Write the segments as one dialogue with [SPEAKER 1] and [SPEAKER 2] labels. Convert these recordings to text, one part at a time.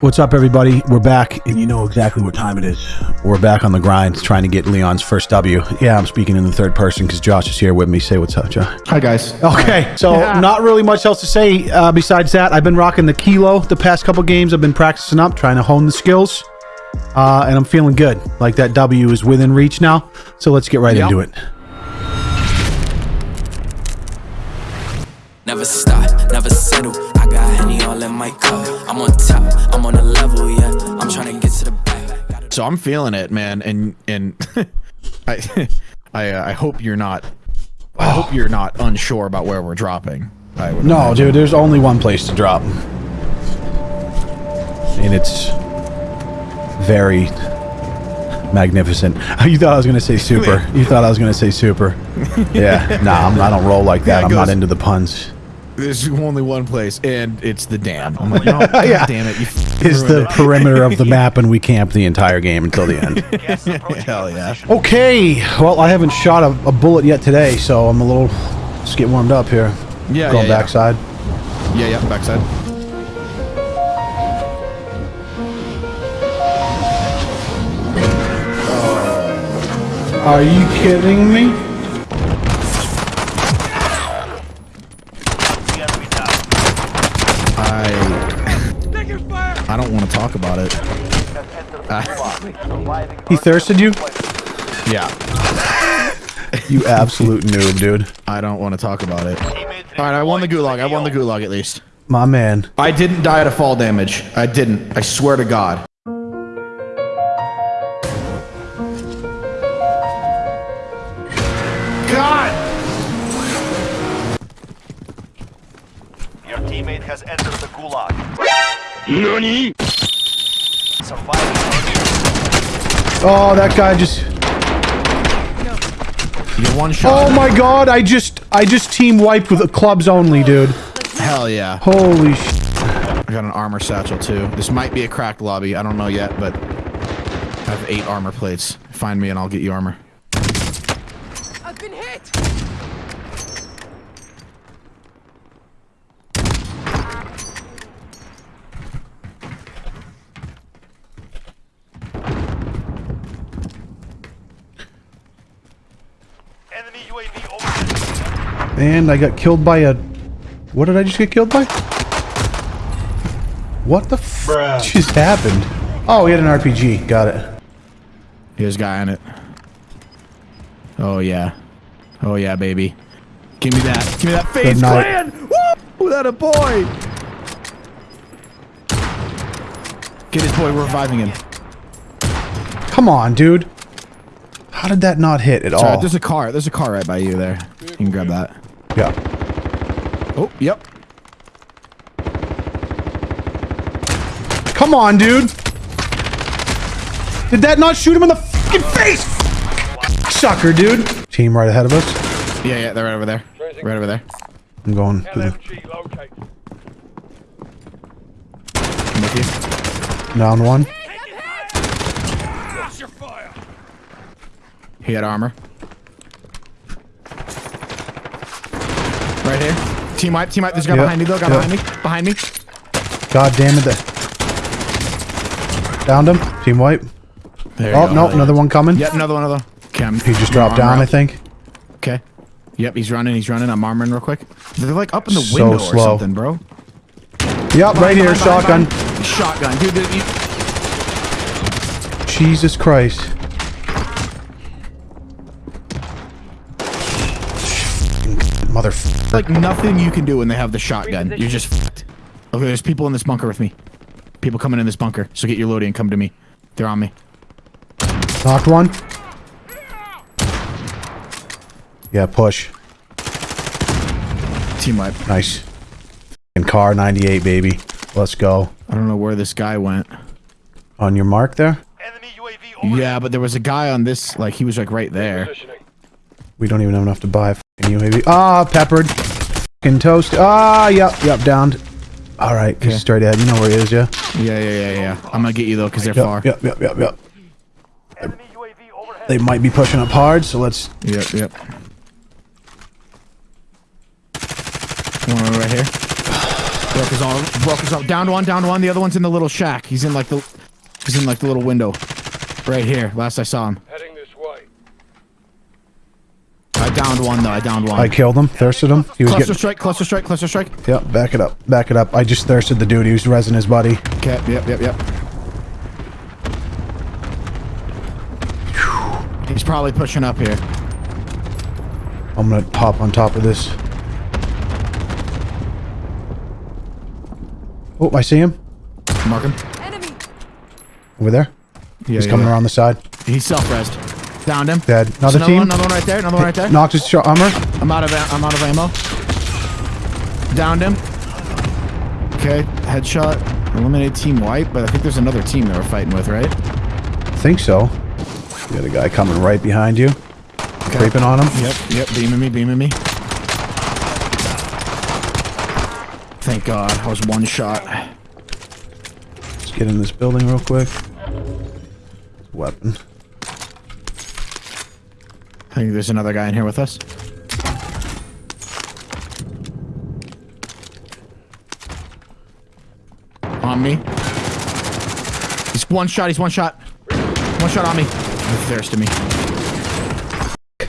[SPEAKER 1] What's up, everybody? We're back, and you know exactly what time it is. We're back on the grind, trying to get Leon's first W. Yeah, I'm speaking in the third person because Josh is here with me. Say what's up, Josh.
[SPEAKER 2] Hi guys.
[SPEAKER 1] Okay, so not really much else to say uh, besides that. I've been rocking the kilo the past couple games. I've been practicing up, trying to hone the skills, uh, and I'm feeling good. Like that W is within reach now. So let's get right
[SPEAKER 2] Yep.
[SPEAKER 1] into it.
[SPEAKER 3] Never stop, never settle. I got Henny all in my cup. I'm on top, I'm on a level, yeah. I'm trying to get to the back. Gotta
[SPEAKER 2] So I'm feeling it, man, and and I I uh, I hope you're not. I hope you're not unsure about where we're dropping. I would
[SPEAKER 1] No,
[SPEAKER 2] imagine.
[SPEAKER 1] dude, there's only one place to drop. And it's very magnificent. You thought I was going to say super. You thought I was going to say super. Yeah. Nah, I'm, I don't roll like that.
[SPEAKER 2] Yeah,
[SPEAKER 1] I'm not into the puns.
[SPEAKER 2] There's only one place, and it's the dam. Oh I'm like,
[SPEAKER 1] Yeah.
[SPEAKER 2] God damn it! You
[SPEAKER 1] Is the perimeter of the map, and we camp the entire game until the end.
[SPEAKER 2] hell yeah?
[SPEAKER 1] Okay. Well, I haven't shot a, a bullet yet today, so I'm a little. Let's get warmed up here.
[SPEAKER 2] Yeah,
[SPEAKER 1] Going
[SPEAKER 2] yeah, yeah.
[SPEAKER 1] backside.
[SPEAKER 2] Yeah, yeah, backside.
[SPEAKER 1] Are you kidding me?
[SPEAKER 2] Don't want to talk about it.
[SPEAKER 1] He thirsted you?
[SPEAKER 2] Yeah,
[SPEAKER 1] You absolute noob, dude.
[SPEAKER 2] I don't want to talk about it. All right, I won the gulag. I won the gulag at least.
[SPEAKER 1] My man.
[SPEAKER 2] I didn't die to fall damage. I didn't. I swear to God. God!
[SPEAKER 4] Your teammate has entered the gulag. NANI?
[SPEAKER 1] Oh, that guy just.
[SPEAKER 2] You one shot.
[SPEAKER 1] Oh my god, I just I just team wiped with clubs only, dude.
[SPEAKER 2] Hell yeah.
[SPEAKER 1] Holy sh
[SPEAKER 2] I got an armor satchel too. This might be a cracked lobby. I don't know yet, but I have eight armor plates. Find me and I'll get you armor.
[SPEAKER 5] I've been hit!
[SPEAKER 4] enemy UAV over
[SPEAKER 1] And I got killed by a What did I just get killed by? What the f just happened? Oh, he had an RPG. Got it.
[SPEAKER 2] Here's a guy on it. Oh yeah. Oh yeah, baby. Give me that. Give me that face
[SPEAKER 1] night.
[SPEAKER 2] clan! Woo! That a boy! Get his boy, we're reviving him.
[SPEAKER 1] Come on, dude. How did that not hit at
[SPEAKER 2] Sorry,
[SPEAKER 1] all?
[SPEAKER 2] there's a car. There's a car right by you there. You can grab that.
[SPEAKER 1] Yeah.
[SPEAKER 2] Oh, yep.
[SPEAKER 1] Come on, dude. Did that not shoot him in the fucking face? Sucker, dude. Team right ahead of us.
[SPEAKER 2] Yeah, yeah, they're right over there. Right over there.
[SPEAKER 1] I'm going to the
[SPEAKER 4] LMG located.
[SPEAKER 2] I'm with you.
[SPEAKER 1] down one.
[SPEAKER 2] He had armor. Right here. Team wipe, team wipe. There's a guy
[SPEAKER 1] Yep,
[SPEAKER 2] behind me though. Guy
[SPEAKER 1] yep.
[SPEAKER 2] behind me. Behind me.
[SPEAKER 1] God damn it. that- Downed him. Team wipe.
[SPEAKER 2] There
[SPEAKER 1] Oh, no, another one coming.
[SPEAKER 2] Yep, another one, another. I'm,
[SPEAKER 1] He just dropped down,
[SPEAKER 2] armor
[SPEAKER 1] I think.
[SPEAKER 2] Okay. Yep, he's running, he's running. I'm armoring real quick. They're like up in the
[SPEAKER 1] So
[SPEAKER 2] window or something, bro.
[SPEAKER 1] Yep, right here,
[SPEAKER 2] behind,
[SPEAKER 1] shotgun.
[SPEAKER 2] behind. Shotgun. Dude, dude, you,
[SPEAKER 1] Jesus Christ. Motherfucker.
[SPEAKER 2] like nothing you can do when they have the shotgun. You're just fucked. Okay, there's people in this bunker with me. People coming in this bunker. So get your loading and come to me. They're on me.
[SPEAKER 1] Knocked one. Yeah, push.
[SPEAKER 2] Team wipe.
[SPEAKER 1] Nice. And Kar98, baby. Let's go.
[SPEAKER 2] I don't know where this guy went.
[SPEAKER 1] On your mark there?
[SPEAKER 4] Enemy UAV
[SPEAKER 2] Yeah, but there was a guy on this, like, he was like right there.
[SPEAKER 1] We don't even have enough to buy a fucking UAV. Ah, peppered. Fucking toast. Ah, yep, yep, downed. All right, he's
[SPEAKER 2] Okay.
[SPEAKER 1] straight ahead. You know where he is, yeah?
[SPEAKER 2] Yeah, yeah, yeah, yeah. I'm gonna get you though, because they're
[SPEAKER 1] Yep,
[SPEAKER 2] far.
[SPEAKER 1] yep, yep, yep, yep.
[SPEAKER 4] Enemy UAV overhead.
[SPEAKER 1] They might be pushing up hard, so let's...
[SPEAKER 2] Yep, yep. One right here. Broke his arm. Broke his arm. Down one. Down one. The other one's in the little shack. He's in like the. He's in like the little window. Right here. Last I saw him. I downed one though. I downed one.
[SPEAKER 1] I killed him, thirsted him. He was
[SPEAKER 2] cluster
[SPEAKER 1] getting.
[SPEAKER 2] strike. Cluster strike. Cluster strike.
[SPEAKER 1] Yep, back it up, back it up. I just thirsted the dude. He was resin his buddy.
[SPEAKER 2] Okay. Yep. Yep. Yep. He's probably pushing up here.
[SPEAKER 1] I'm gonna hop on top of this. Oh, I see him
[SPEAKER 2] Mark him.
[SPEAKER 5] Enemy!
[SPEAKER 1] over there.
[SPEAKER 2] Yeah,
[SPEAKER 1] He's
[SPEAKER 2] yeah,
[SPEAKER 1] coming
[SPEAKER 2] yeah.
[SPEAKER 1] around the side.
[SPEAKER 2] He's self-resed. Downed him.
[SPEAKER 1] Dead. Another
[SPEAKER 2] another
[SPEAKER 1] team.
[SPEAKER 2] One, another one right there. Another one right there.
[SPEAKER 1] Knocked his armor.
[SPEAKER 2] I'm out of I'm out of ammo. Downed him. Okay, headshot. Eliminated team wipe, but I think there's another team that we're fighting with, right?
[SPEAKER 1] I think so. You got a guy coming right behind you. Creeping on him.
[SPEAKER 2] Yep, yep, beaming me, beaming me. Thank God, I was one shot.
[SPEAKER 1] Let's get in this building real quick. Weapon.
[SPEAKER 2] I think there's another guy in here with us. On me. He's one shot, he's one shot. One shot on me. He thirsted me. Did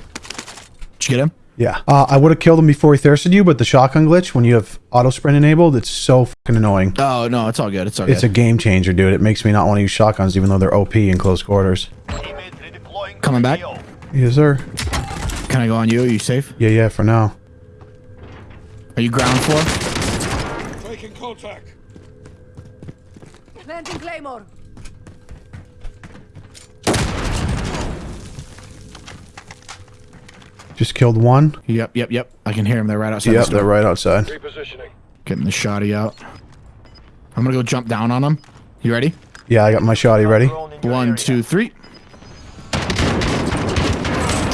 [SPEAKER 2] you get him?
[SPEAKER 1] Yeah. Uh, I would have killed him before he thirsted you, but the shotgun glitch, when you have auto sprint enabled, it's so fucking annoying.
[SPEAKER 2] Oh, no, it's all good. It's all good.
[SPEAKER 1] It's a game changer, dude. It makes me not want to use shotguns, even though they're OP in close quarters.
[SPEAKER 2] Coming back?
[SPEAKER 4] AO.
[SPEAKER 1] Yes, sir.
[SPEAKER 2] Can I go on you? Are you safe?
[SPEAKER 1] Yeah, yeah, for now.
[SPEAKER 2] Are you ground floor?
[SPEAKER 4] Taking contact.
[SPEAKER 5] Planting Claymore!
[SPEAKER 1] Just killed one.
[SPEAKER 2] Yep, yep, yep. I can hear him. They're right outside
[SPEAKER 1] Yep,
[SPEAKER 2] the
[SPEAKER 1] they're right outside.
[SPEAKER 4] Repositioning.
[SPEAKER 2] Getting the shotty out. I'm gonna go jump down on him. You ready?
[SPEAKER 1] Yeah, I got my shotty ready.
[SPEAKER 4] Drone in your
[SPEAKER 2] One,
[SPEAKER 4] area.
[SPEAKER 2] two, three.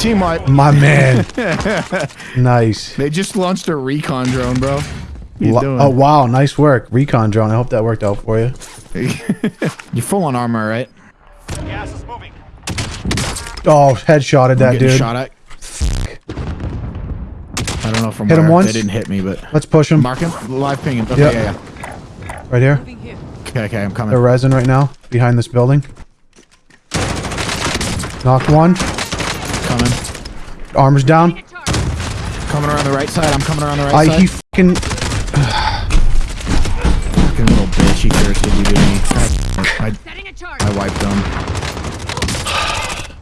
[SPEAKER 2] Team wipe.
[SPEAKER 1] My man. nice.
[SPEAKER 2] They just launched a recon drone, bro. What you
[SPEAKER 1] Lo-
[SPEAKER 2] doing?
[SPEAKER 1] Oh, wow. Nice work. Recon drone. I hope that worked out for you.
[SPEAKER 2] You're full on armor, right?
[SPEAKER 4] Gas is moving.
[SPEAKER 1] Oh, headshotted that dude.
[SPEAKER 2] shot at. I don't know from
[SPEAKER 1] Hit him once.
[SPEAKER 2] They didn't hit me, but
[SPEAKER 1] Let's push him.
[SPEAKER 2] mark him. Live ping him. Okay,
[SPEAKER 1] Yep.
[SPEAKER 2] yeah, yeah.
[SPEAKER 1] Right here.
[SPEAKER 5] Here.
[SPEAKER 2] Okay, okay, I'm coming.
[SPEAKER 1] They're resin right now. Behind this building. Knock one.
[SPEAKER 2] Coming.
[SPEAKER 1] Armor's down.
[SPEAKER 2] Coming around the right side. I'm coming around the right
[SPEAKER 1] I,
[SPEAKER 2] side.
[SPEAKER 1] he fucking...
[SPEAKER 2] Fucking little bitch. He thirsted you, didn't he? I,
[SPEAKER 5] Setting!
[SPEAKER 2] I wiped him.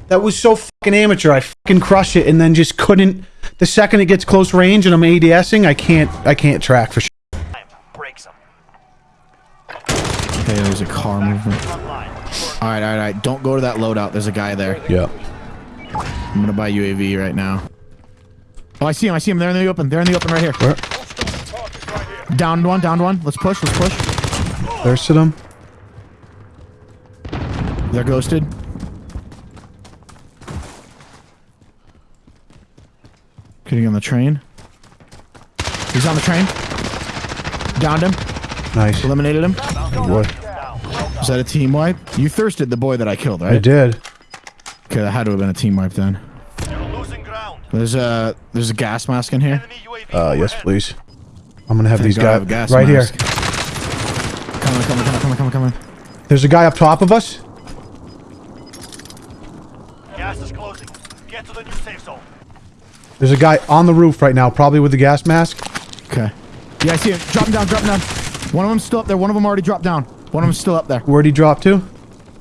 [SPEAKER 1] That was so fucking amateur. I fucking crushed it and then just couldn't... The second it gets close range and I'm ADSing, I can't... I can't track for sure.
[SPEAKER 4] Time. Break some.
[SPEAKER 2] Okay, there's a car movement. All right, all right, all right. Don't go to that loadout. There's a guy there.
[SPEAKER 1] Yep.
[SPEAKER 2] I'm gonna buy UAV right now. Oh, I see him. I see him. They're in the open. They're in the open right here.
[SPEAKER 1] Where?
[SPEAKER 4] Target right here.
[SPEAKER 2] Downed one. Downed one. Let's push. Let's push.
[SPEAKER 1] Thirsted him.
[SPEAKER 2] They're ghosted. Getting on the train. He's on the train. Downed him.
[SPEAKER 1] Nice.
[SPEAKER 2] Eliminated him.
[SPEAKER 1] Good boy.
[SPEAKER 2] Is that a team wipe? You thirsted the boy that I killed, right?
[SPEAKER 1] I did.
[SPEAKER 2] Okay, that had to have been a team wipe then.
[SPEAKER 4] You're losing ground.
[SPEAKER 2] There's a there's a gas mask in here.
[SPEAKER 1] Uh, yes, please. I'm gonna have
[SPEAKER 2] Thank
[SPEAKER 1] these
[SPEAKER 2] God have
[SPEAKER 1] guys
[SPEAKER 2] gas
[SPEAKER 1] right
[SPEAKER 2] mask.
[SPEAKER 1] here.
[SPEAKER 2] Coming, coming, coming, coming, coming, coming.
[SPEAKER 1] There's a guy up top of us.
[SPEAKER 4] Gas is closing. Get to the new safe zone.
[SPEAKER 1] There's a guy on the roof right now, probably with the gas mask.
[SPEAKER 2] Okay. Yeah, I see him. Drop him down, drop him down. One of them's still up there. One of them already dropped down. One of them's still up there.
[SPEAKER 1] Where'd he drop to?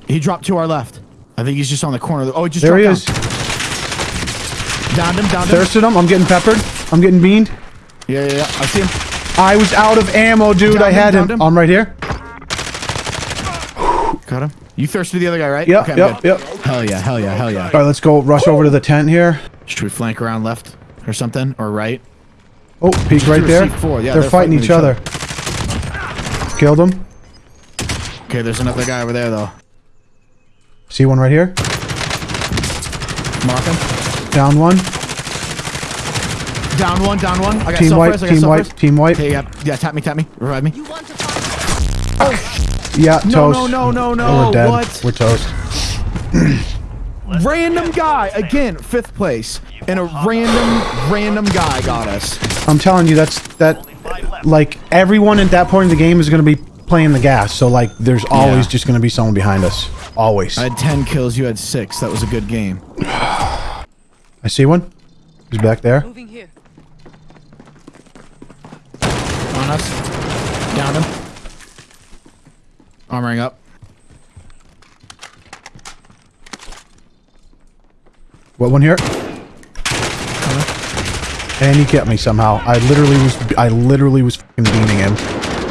[SPEAKER 2] He dropped to our left. I think he's just on the corner. Oh, he just
[SPEAKER 1] There he
[SPEAKER 2] dropped
[SPEAKER 1] is.
[SPEAKER 2] Downed him, downed him.
[SPEAKER 1] Thirsted him. I'm getting peppered. I'm getting beamed.
[SPEAKER 2] Yeah, yeah, yeah. I see him.
[SPEAKER 1] I was out of ammo, dude.
[SPEAKER 2] Downed
[SPEAKER 1] I had him.
[SPEAKER 2] downed him.
[SPEAKER 1] I'm right here.
[SPEAKER 2] Got him. You thirsted the other guy, right?
[SPEAKER 1] Yep,
[SPEAKER 2] I'm
[SPEAKER 1] yep,
[SPEAKER 2] good.
[SPEAKER 1] yep.
[SPEAKER 2] Hell yeah, hell yeah, hell yeah.
[SPEAKER 1] All right, let's go rush over to the tent here.
[SPEAKER 2] Should we flank around left or something? Or right?
[SPEAKER 1] Oh, peek right there.
[SPEAKER 2] Yeah,
[SPEAKER 1] they're,
[SPEAKER 2] they're
[SPEAKER 1] fighting,
[SPEAKER 2] fighting
[SPEAKER 1] each
[SPEAKER 2] each
[SPEAKER 1] other. Killed him.
[SPEAKER 2] Okay, there's another guy over there, though.
[SPEAKER 1] See one right here.
[SPEAKER 2] Mark him.
[SPEAKER 1] Down one.
[SPEAKER 2] Down one, down one. I got
[SPEAKER 1] Team
[SPEAKER 2] self
[SPEAKER 1] white.
[SPEAKER 2] res, I got
[SPEAKER 1] Team
[SPEAKER 2] self
[SPEAKER 1] white.
[SPEAKER 2] res.
[SPEAKER 1] Team wipe.
[SPEAKER 2] Okay, yeah, yeah. Tap me, tap me. Revive me.
[SPEAKER 5] You want to fight?
[SPEAKER 1] Oh, oh, yeah,
[SPEAKER 2] No,
[SPEAKER 1] toast.
[SPEAKER 2] no, no, no, no.
[SPEAKER 1] We're dead.
[SPEAKER 2] What?
[SPEAKER 1] We're toast.
[SPEAKER 2] Random guy again, fifth place, and a random, random guy got us.
[SPEAKER 1] I'm telling you, that's that. like everyone at that point in the game is going to be playing the gas. So like, there's always
[SPEAKER 2] Yeah.
[SPEAKER 1] just going to be someone behind us. Always.
[SPEAKER 2] I had 10 kills, you had 6. That was a good game.
[SPEAKER 1] I see one. He's back there.
[SPEAKER 5] Moving here.
[SPEAKER 2] On us. Down him. Armoring up.
[SPEAKER 1] What one here? And he kept me somehow. I literally was. I literally was fucking beaming him,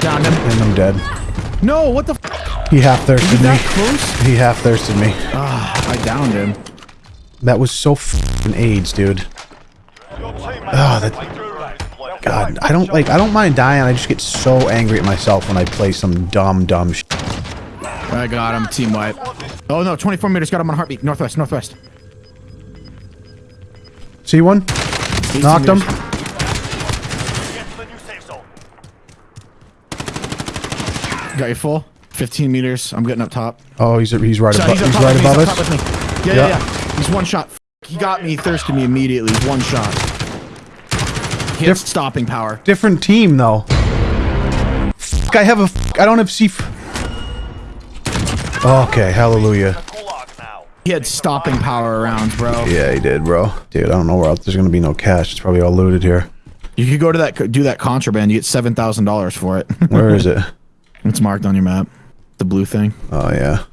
[SPEAKER 2] Down him.
[SPEAKER 1] and I'm dead.
[SPEAKER 2] No, what the f-
[SPEAKER 1] He half thirsted me.
[SPEAKER 2] close?
[SPEAKER 1] He half thirsted me.
[SPEAKER 2] Ah, I downed him.
[SPEAKER 1] That was so fucking AIDS, dude. Ah, that-. God, I don't like. I don't mind dying. I just get so angry at myself when I play some dumb, dumb. Sh-
[SPEAKER 2] I got him. Team wipe. Oh no, 24 meters. Got him on heartbeat. Northwest, northwest.
[SPEAKER 1] see one? Knocked him.
[SPEAKER 2] meters.
[SPEAKER 4] Get to the new safe zone.
[SPEAKER 2] Got you full. 15 meters. I'm getting up top.
[SPEAKER 1] Oh, he's he's right
[SPEAKER 2] So
[SPEAKER 1] above.
[SPEAKER 2] up
[SPEAKER 1] He's right above
[SPEAKER 2] top
[SPEAKER 1] us.
[SPEAKER 2] Yeah,
[SPEAKER 1] Yeah.
[SPEAKER 2] yeah, yeah. He's one shot. F- He got me, thirsted me immediately. One shot. He
[SPEAKER 1] Diff-
[SPEAKER 2] stopping power.
[SPEAKER 1] Different team though. Fuck, I have a. f- I don't have C. Okay, hallelujah.
[SPEAKER 2] He had stopping power around, bro.
[SPEAKER 1] Yeah, he did, bro. Dude, I don't know where else. There's gonna be no cash. It's probably all looted here.
[SPEAKER 2] You could go to that, do that contraband. You get seven thousand dollars for it.
[SPEAKER 1] Where is it?
[SPEAKER 2] It's marked on your map. The blue thing.
[SPEAKER 1] Oh yeah.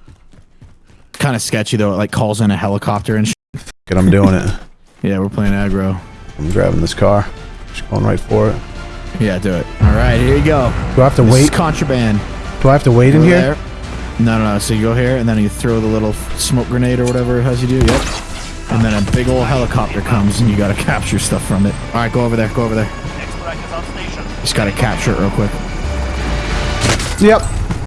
[SPEAKER 2] Kind of sketchy though. It like calls in a helicopter and. Sh-
[SPEAKER 1] Good, I'm doing it.
[SPEAKER 2] yeah, we're playing aggro.
[SPEAKER 1] I'm grabbing this car. Just going right for it.
[SPEAKER 2] Yeah, do it. All right, here you go.
[SPEAKER 1] Do I have to
[SPEAKER 2] This is
[SPEAKER 1] wait?
[SPEAKER 2] contraband.
[SPEAKER 1] Do I have to wait in here?
[SPEAKER 2] there. No, no, no. So you go here, and then you throw the little smoke grenade or whatever it has you do. Yep. And then a big old helicopter comes, and you gotta capture stuff from it. All right, go over there. Go over there.
[SPEAKER 4] Extract is on station.
[SPEAKER 2] Just gotta capture it real quick.
[SPEAKER 1] Yep.